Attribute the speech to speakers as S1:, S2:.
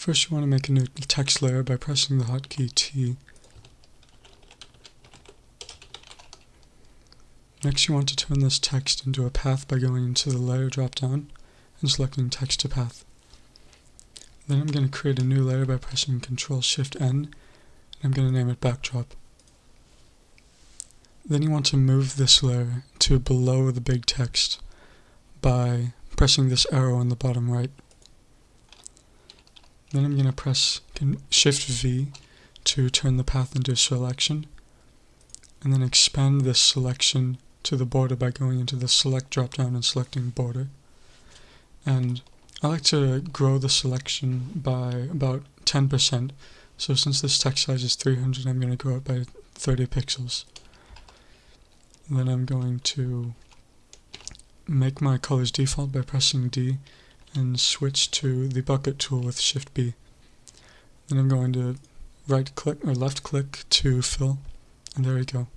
S1: First you want to make a new text layer by pressing the hotkey T. Next you want to turn this text into a path by going into the layer dropdown and selecting text to path. Then I'm going to create a new layer by pressing Ctrl Shift N and I'm going to name it backdrop. Then you want to move this layer to below the big text by pressing this arrow on the bottom right. Then I'm going to press Shift V to turn the path into a selection and then expand this selection to the border by going into the select dropdown and selecting border. And I like to grow the selection by about 10%. So since this text size is 300, I'm going to grow it by 30 pixels. then I'm going to make my colors default by pressing D and switch to the bucket tool with Shift B. Then I'm going to right click or left click to fill, and there we go.